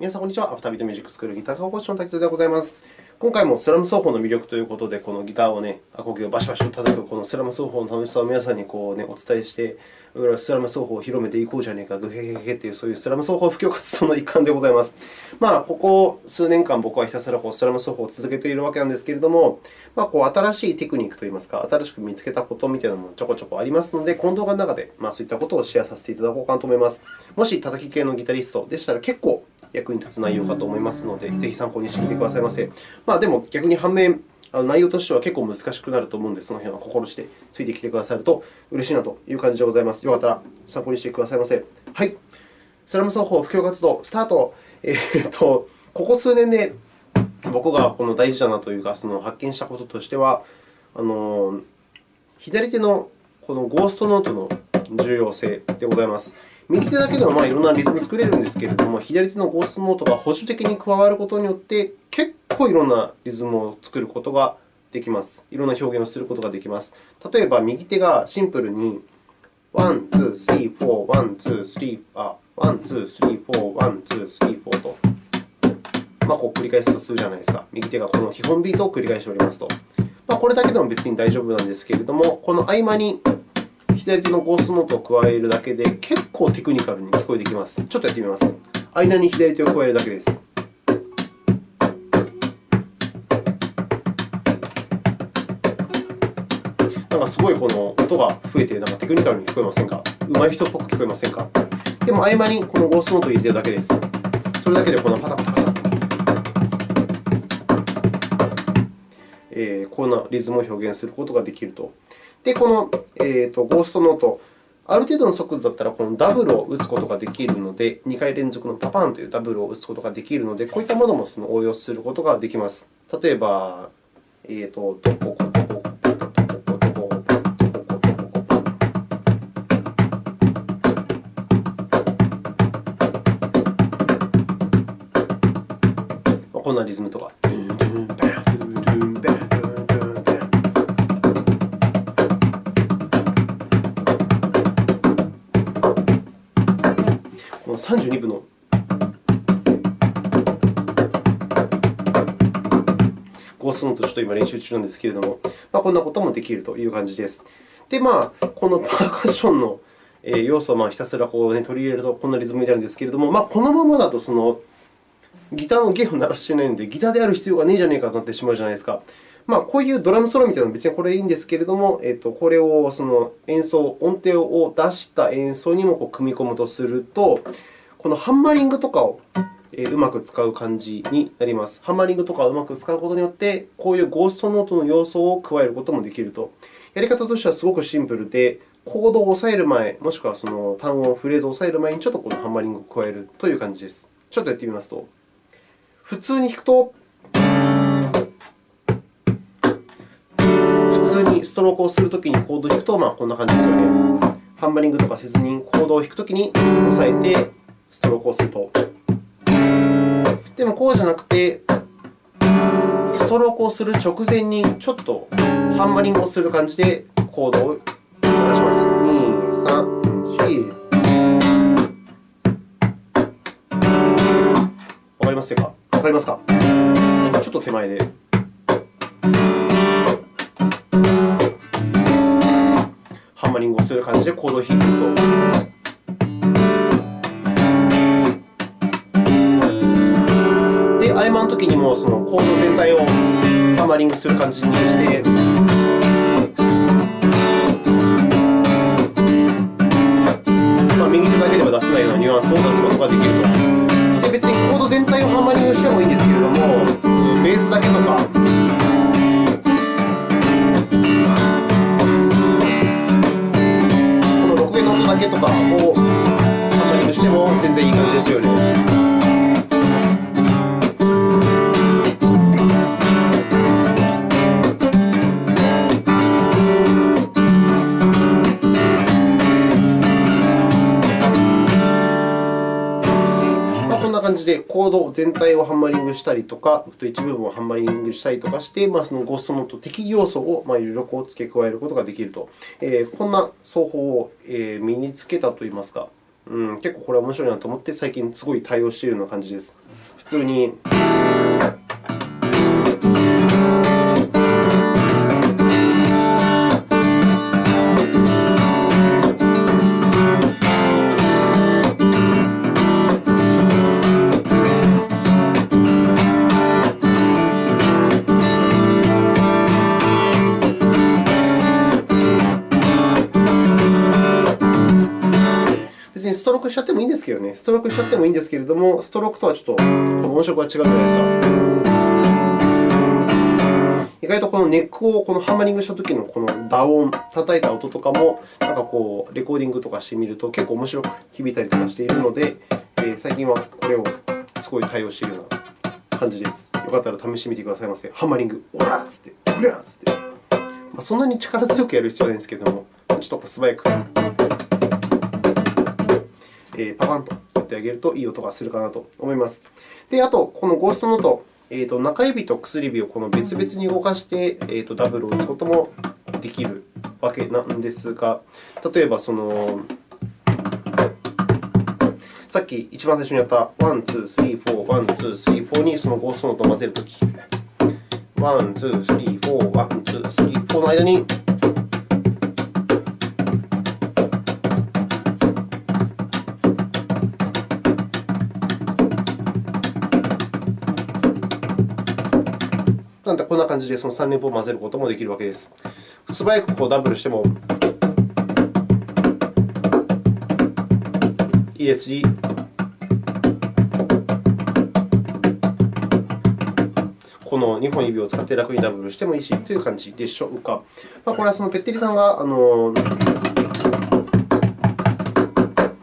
皆さん、こんにちは。アフタービートミュージックスクールギター科講師の滝沢でございます。今回もスラム奏法の魅力ということで、このギターをね、アコギをバシバシと叩くこのスラム奏法の楽しさを皆さんにこう、ね、お伝えして、スラム奏法を広めていこうじゃねえか、グヘヘヘという、そういうスラム奏法布教活動の一環でございます。まあ、ここ数年間、僕はひたすらこうスラム奏法を続けているわけなんですけれども、まあ、こう新しいテクニックといいますか、新しく見つけたことみたいなのもちょこちょこありますので、この動画の中で、まあ、そういったことをシェアさせていただこうかなと思います。もし、叩き系のギタリストでしたら、結構役に立つ内容かと思いますので、ぜひ参考にしてみてくださいませ。まあ、でも逆に反面、あの内容としては結構難しくなると思うので、その辺は心してついてきてくださると嬉しいなという感じでございます。よかったら参考にしてくださいませ。はい。スラム奏法布教活動スタート。えー、っと、ここ数年で僕がこの大事だなというか、その発見したこととしては、あの左手のこのゴーストノートの重要性でございます。右手だけでもまあいろんなリズム作れるんですけれども、左手のゴーストノートが補助的に加わることによって、結構いろんなリズムを作ることができます。いろんな表現をすることができます。例えば、右手がシンプルに1、2、3、4、1、2、3、あ、1、2、3、4、1、2、3、4と、まあ、こう繰り返すとするじゃないですか。右手がこの基本ビートを繰り返しておりますと。まあ、これだけでも別に大丈夫なんですけれども、この合間に左手のゴーストノートを加えるだけで、結構テクニカルに聞こえてきます。ちょっとやってみます。間に左手を加えるだけです。なんかすごいこの音が増えて、なんかテクニカルに聞こえませんか？上手い人っぽく聞こえませんか？でも合間にこのゴーストノートを入れてるだけです。それだけでこのパタパタパタえー、こんなリズムを表現することができると。で、この、えーと、ゴーストノート、ある程度の速度だったらこのダブルを打つことができるので、2回連続のパパンというダブルを打つことができるので、こういったものもその応用することができます。例えば、えーと、とこここここんなリズムとか。32部のゴースノートちょっと今練習中なんですけれども、まあ、こんなこともできるという感じです。で、まあ、このパーカッションの要素をひたすらこう、ね、取り入れるとこんなリズムになるんですけれども、まあ、このままだとそのギターの弦を鳴らしていないので、ギターである必要がねえじゃねえかとなってしまうじゃないですか。まあ、こういうドラムソロみたいなのは別にこれいいんですけれども、えっと、これをその演奏、音程を出した演奏にもこう組み込むとすると、このハンマリングとかをうまく使う感じになります。ハンマリングとかをうまく使うことによって、こういうゴーストノートの要素を加えることもできると。やり方としてはすごくシンプルで、コードを押さえる前、もしくはその単音、フレーズを押さえる前にちょっとこのハンマリングを加えるという感じです。ちょっとやってみますと、普通に弾くと、ストロークをするときにコードを弾くと、まあ、こんな感じですよね。ハンマリングとかせずにコードを弾くときに押さえてストロークをすると。でも、こうじゃなくて、ストロークをする直前にちょっとハンマリングをする感じでコードを鳴らします。2、3、4。わかりますか？わかりますか？ちょっと手前で。ングをする感じでコードを弾くと。で、合間のときにもそのコード全体をハンマリングする感じにして、感じでコード全体をハンマリングしたりとか、一部分をハンマリングしたりとかして、まあ、そのゴーストノート的要素をいろいろ付け加えることができると。え、こんな奏法を、身につけたといいますか、うん、結構これは面白いなと思って、最近すごい対応しているような感じです。普通にですけどね、ストロークしちゃってもいいんですけれども、ストロークとはちょっとこの音色が違うじゃないですか。意外とこのネックをこのハンマリングしたときのこの打音、叩いた音とかも、なんかこうレコーディングとかしてみると結構面白く響いたりとかしているので、えー、最近はこれをすごい対応しているような感じです。よかったら試してみてくださいませ。ハンマリング、オラッつって、オラッつって。まあ、そんなに力強くやる必要はないんですけれども、ちょっと素早く。えパパンとやってあげるといい音がするかなと思います。で、あと、このゴーストノート、えーと、中指と薬指をこの別々に動かして、えーと、ダブルを打つこともできるわけなんですが、例えばその、さっき一番最初にやった1、2、3、4、1、2、3、4にそのゴーストノートを混ぜるとき、1、2、3、4、1、2、3、4の間になんで、こんな感じでその3連符を混ぜることもできるわけです。素早くこうダブルしてもいいですし、この2本指を使って楽にダブルしてもいいしという感じでしょうか。まあ、これはそのペッテリさんがあの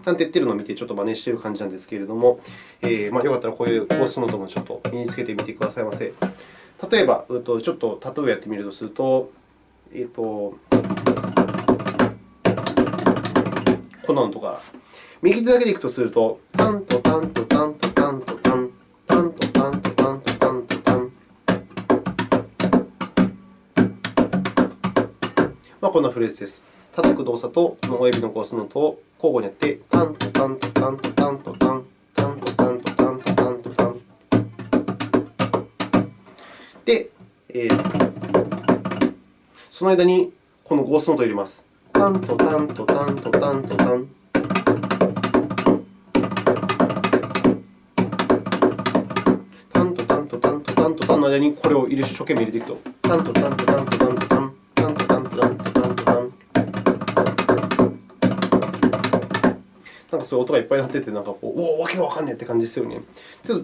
なんて言ってるのを見て、ちょっと真似している感じなんですけれども、えー、まあ、よかったらこういうゴースノートもちょっと身につけてみてくださいませ。例えば、ちょっと例えをやってみるとすると、えーと、こんなのとか、右手だけでいくとすると、タンとタンとタンとタンとタン、タンとタンとタンとタンとタン。まあ、こんなフレーズです。叩く動作とこの親指のゴースノートを交互にやって、タンとタンとタンとタンとタン。でえー、その間にこのゴーストノートを入れます。タンとタンとタンとタンとタン。タンとタンとタンとタンとタンの間にこれを入れ一生懸命入れていくと。タンとタンとタンとタンとタン。そういう音がいっぱい鳴ってて、なんかこう、お、わけがわかんねえって感じですよね。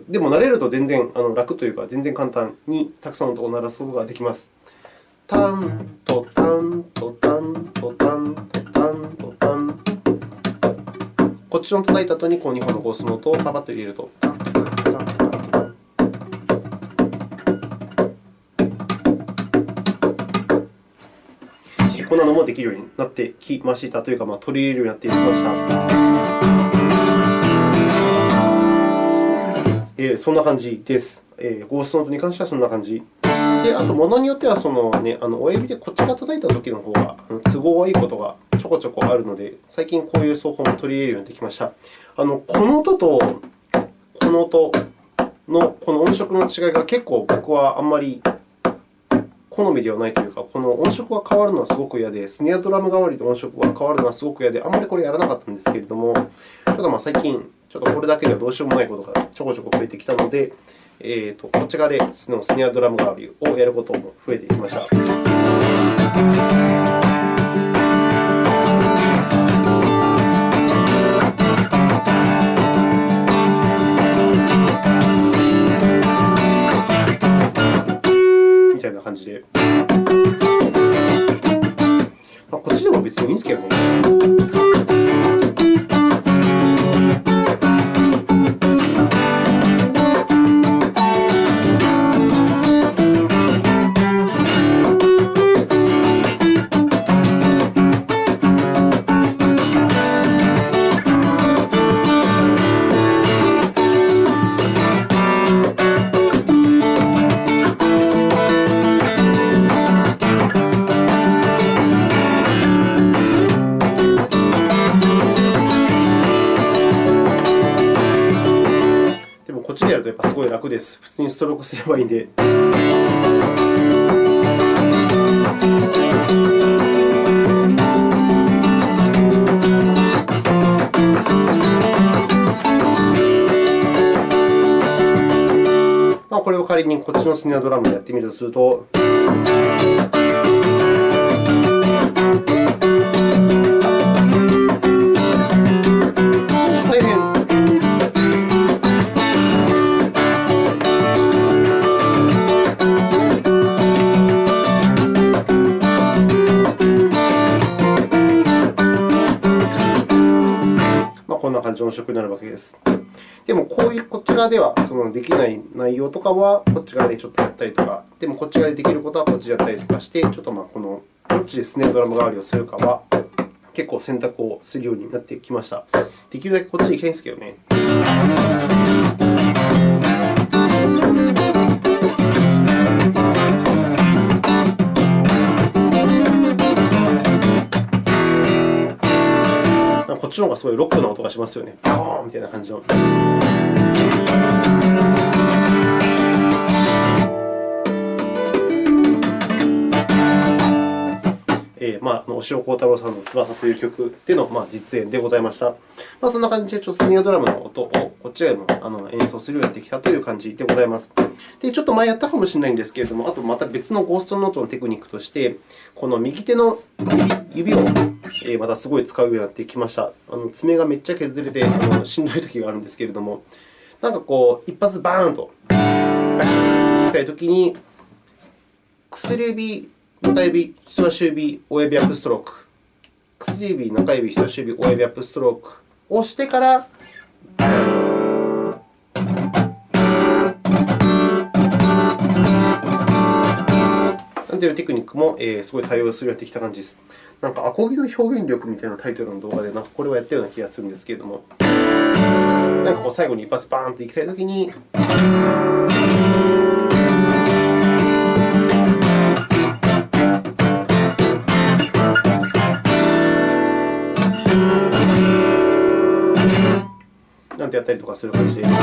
でも慣れると全然あの楽というか、全然簡単にたくさんの音を鳴らすことができます。タンとタンとタンとタンとタンとタン。こっちの叩いた後にこう2本のゴースの音をパパッと入れると。こんなのもできるようになってきましたというか、まあ、取り入れるようになってきました。えー、そんな感じです。えー、ゴーストノートに関してはそんな感じ。で、あと、ものによってはその、ね、あの親指でこっちが叩いたときの方が都合がいいことがちょこちょこあるので、最近こういう奏法も取り入れるようになってきました。あのこの音とこの音のこの音色の違いが結構僕はあんまり好みではないというか、この音色が変わるのはすごく嫌で、スネアドラム代わりで音色が変わるのはすごく嫌で、あんまりこれやらなかったんですけれども、ただまあ最近、ちょっとこれだけではどうしようもないことがちょこちょこ増えてきたので、えーと、こっち側でスネアドラム代わりをやることも増えてきました。みたいな感じで。まあ、こっちでも別にいいんですけどね。すごい楽です。普通にストロークすればいいんで。まあ、これを仮にこっちのスネアドラムでやってみるとすると。音色になるわけです。でも、こういうこっち側ではそのできない内容とかはこっち側でちょっとやったりとか、でもこっち側でできることはこっちでやったりとかして、ちょっとまあこのどっちでスネアドラム代わりをするかは結構選択をするようになってきました。できるだけこっちでいきたいんですけどね。こっちの方がすごいロックな音がしますよね。バコーンみたいな感じの。えーまあ、押尾幸太郎さんの翼という曲での、まあ、実演でございました。まあ、そんな感じで、ちょっとスニアドラムの音をこっちでもあの演奏するようになってきたという感じでございます。で、ちょっと前やったかもしれないんですけれども、あとまた別のゴーストノートのテクニックとして、この右手の指をまたすごい使うようになってきました。あの爪がめっちゃ削れてあのしんどい時があるんですけれども、なんかこう、一発バーンと、バーンといきたいときに、薬指中指、人差し指、親指アップストローク。薬指、中指、人差し指、親指アップストローク。押してから、なんていうテクニックも、すごい対応するようになってきた感じです。なんか、アコギの表現力みたいなタイトルの動画で、なんかこれをやったような気がするんですけれども、なんかこう最後に一発バーンといきたいときに、なんてやったりとかする感じで、なん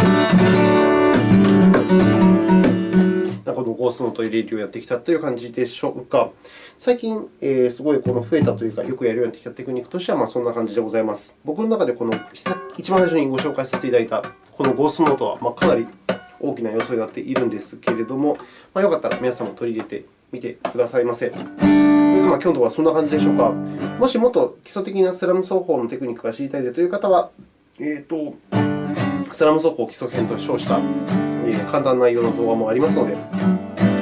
かこのゴーストノート入れるようやってきたという感じでしょうか。最近、えー、すごいこの増えたというか、よくやるようになってきたテクニックとしては、まあ、そんな感じでございます。僕の中でこの一番最初にご紹介させていただいたこのゴーストノートは、まあ、かなり大きな要素になっているんですけれども、まあ、よかったら皆さんも取り入れてみてくださいませ。まあ、今日のはそんな感じでしょうか。もしもっと基礎的なスラム奏法のテクニックが知りたいぜという方は、えーとスラム奏法基礎編と称した簡単な内容の動画もありますので、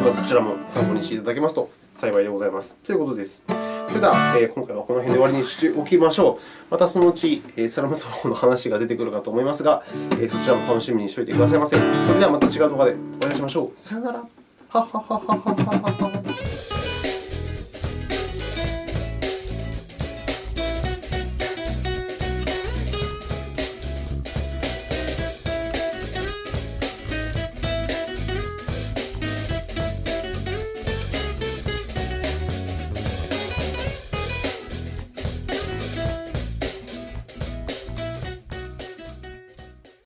まずそちらも参考にしていただけますと幸いでございます。ということです。それでは、え今回はこの辺で終わりにしておきましょう。またそのうち、えスラム奏法の話が出てくるかと思いますが、えそちらも楽しみにしておいてくださいませ。それではまた違う動画でお会いしましょう。さよなら。ははははははは。